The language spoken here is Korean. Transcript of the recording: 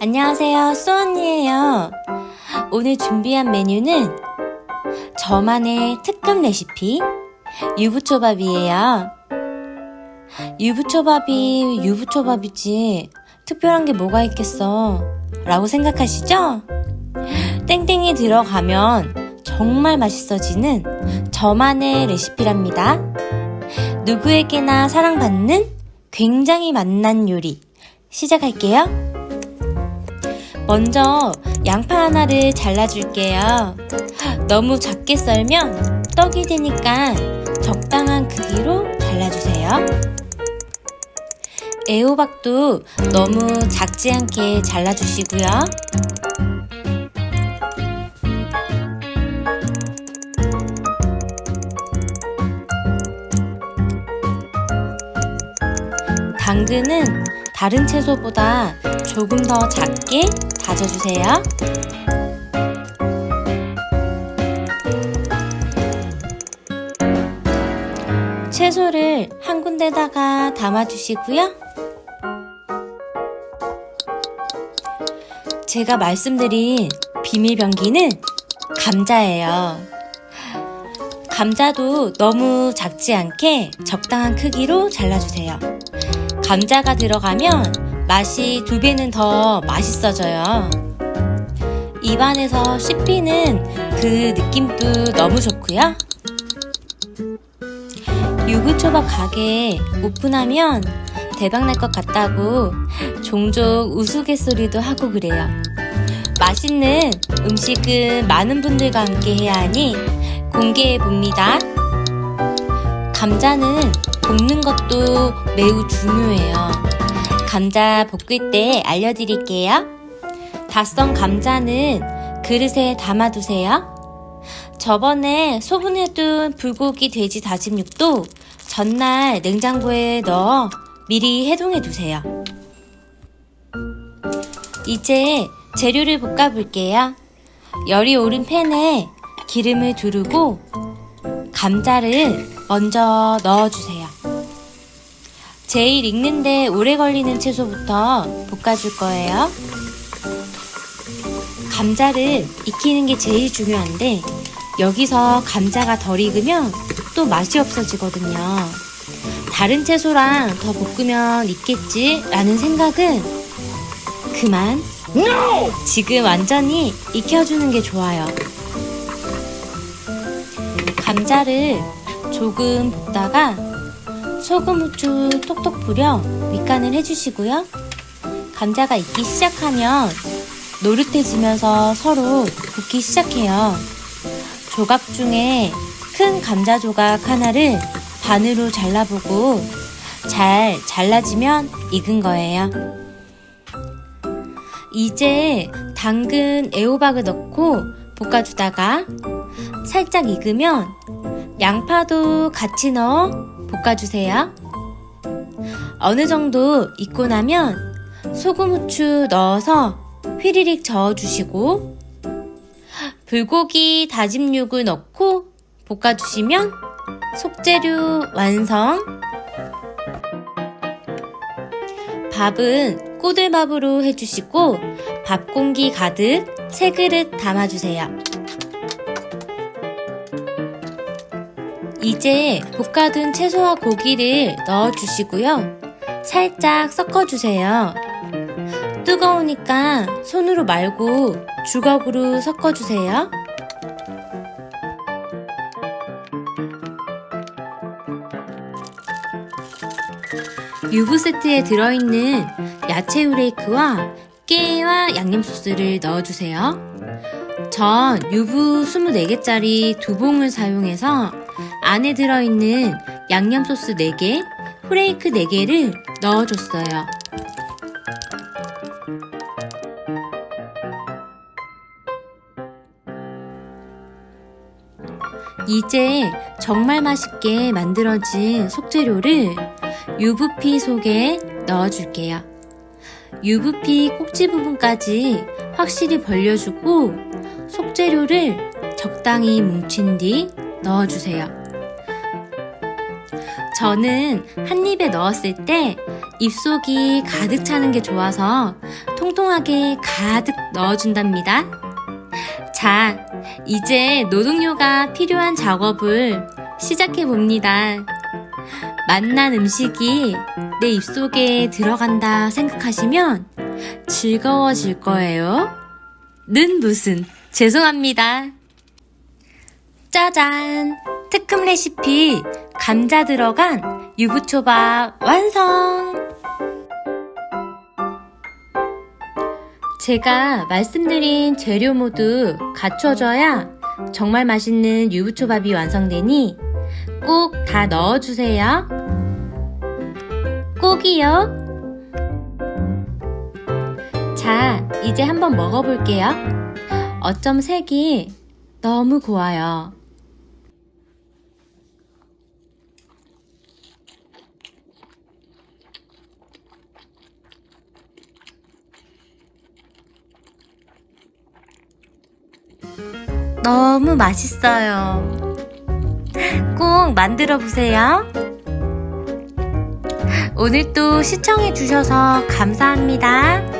안녕하세요, 수언니예요. 오늘 준비한 메뉴는 저만의 특급 레시피 유부초밥이에요. 유부초밥이 유부초밥이지 특별한 게 뭐가 있겠어 라고 생각하시죠? 땡땡이 들어가면 정말 맛있어지는 저만의 레시피랍니다. 누구에게나 사랑받는 굉장히 맛난 요리 시작할게요. 먼저 양파 하나를 잘라줄게요. 너무 작게 썰면 떡이 되니까 적당한 크기로 잘라주세요. 애호박도 너무 작지 않게 잘라주시고요. 당근은 다른 채소보다 조금 더 작게 다져주세요. 채소를 한 군데다가 담아주시고요. 제가 말씀드린 비밀 병기는 감자예요. 감자도 너무 작지 않게 적당한 크기로 잘라주세요. 감자가 들어가면 맛이 두 배는 더 맛있어져요. 입안에서 씹히는 그 느낌도 너무 좋고요. 유부초밥 가게 오픈하면 대박날 것 같다고 종종 우스갯소리도 하고 그래요. 맛있는 음식은 많은 분들과 함께 해야 하니 공개해 봅니다. 감자는 볶는 것도 매우 중요해요. 감자 볶을 때 알려드릴게요. 다 썬 감자는 그릇에 담아두세요. 저번에 소분해둔 불고기 돼지 다짐육도 전날 냉장고에 넣어 미리 해동해 두세요. 이제 재료를 볶아 볼게요. 열이 오른 팬에 기름을 두르고 감자를 먼저 넣어주세요. 제일 익는데 오래 걸리는 채소부터 볶아줄 거예요. 감자를 익히는 게 제일 중요한데 여기서 감자가 덜 익으면 또 맛이 없어지거든요. 다른 채소랑 더 볶으면 있겠지 라는 생각은 그만 지금 완전히 익혀주는 게 좋아요. 감자를 조금 볶다가 소금, 후추 톡톡 뿌려 밑간을 해주시고요. 감자가 익기 시작하면 노릇해지면서 서로 붓기 시작해요. 조각 중에 큰 감자 조각 하나를 반으로 잘라보고 잘 잘라지면 익은 거예요. 이제 당근, 애호박을 넣고 볶아주다가 살짝 익으면 양파도 같이 넣어 볶아주세요. 어느 정도 익고 나면 소금, 후추 넣어서 휘리릭 저어주시고 불고기 다짐육을 넣고 볶아주시면 속재료 완성! 밥은 꼬들밥으로 해주시고 밥 공기 가득 세 그릇 담아주세요. 이제 볶아둔 채소와 고기를 넣어주시고요. 살짝 섞어주세요. 뜨거우니까 손으로 말고 주걱으로 섞어주세요. 유부 세트에 들어있는 야채 후레이크와 깨와 양념 소스를 넣어주세요. 전 유부 24개짜리 두 봉을 사용해서 안에 들어있는 양념 소스 4개, 후레이크 4개를 넣어줬어요. 이제 정말 맛있게 만들어진 속재료를 유부피 속에 넣어줄게요. 유부피 꼭지 부분까지 확실히 벌려주고 속재료를 적당히 뭉친 뒤 넣어주세요. 저는 한 입에 넣었을 때 입속이 가득 차는 게 좋아서 통통하게 가득 넣어준답니다. 자, 이제 노동요가 필요한 작업을 시작해 봅니다. 맛난 음식이 내 입속에 들어간다 생각하시면 즐거워질 거예요. 는 무슨, 죄송합니다. 짜잔! 특급 레시피 감자 들어간 유부초밥 완성! 제가 말씀드린 재료 모두 갖춰져야 정말 맛있는 유부초밥이 완성되니 꼭 다 넣어주세요. 꼭이요. 자, 이제 한번 먹어볼게요. 어쩜 색이 너무 고와요. 너무 맛있어요. 꼭 만들어 보세요. 오늘 도 시청해 주셔서 감사합니다.